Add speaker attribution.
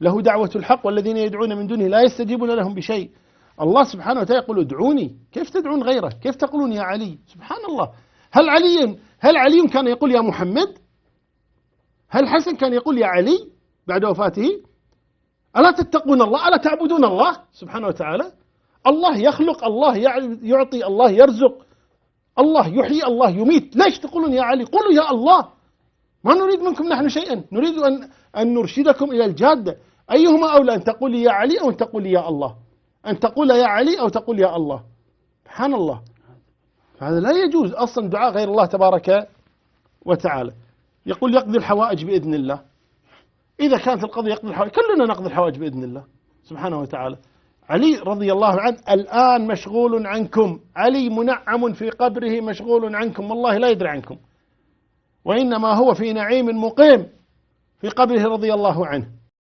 Speaker 1: له دعوة الحق والذين يدعون من دونه لا يستجيبون لهم بشيء. الله سبحانه وتعالى يقول ادعوني. كيف تدعون غيره؟ كيف تقولون يا علي؟ سبحان الله. هل علي هل علي كان يقول يا محمد؟ هل حسن كان يقول يا علي بعد وفاته؟ ألا تتقون الله؟ ألا تعبدون الله سبحانه وتعالى؟ الله يخلق الله يعطي الله يرزق الله يحيي الله يميت. ليش تقولون يا علي؟ قولوا يا الله. ما نريد منكم نحن شيئا. نريد أن, أن نرشدكم إلى الجادة أيهما أولى أن تقول يا علي أو أن تقول يا الله؟ أن تقول يا علي أو تقول يا الله؟ سبحان الله. هذا لا يجوز أصلا دعاء غير الله تبارك وتعالى. يقول يقضي الحوائج بإذن الله. إذا كانت القضية يقضي الحوائج كلنا نقضي الحوائج بإذن الله سبحانه وتعالى. علي رضي الله عنه الآن مشغول عنكم. علي منعم في قبره مشغول عنكم. والله لا يدري عنكم. وإنما هو في نعيم مقيم في قبره رضي الله عنه.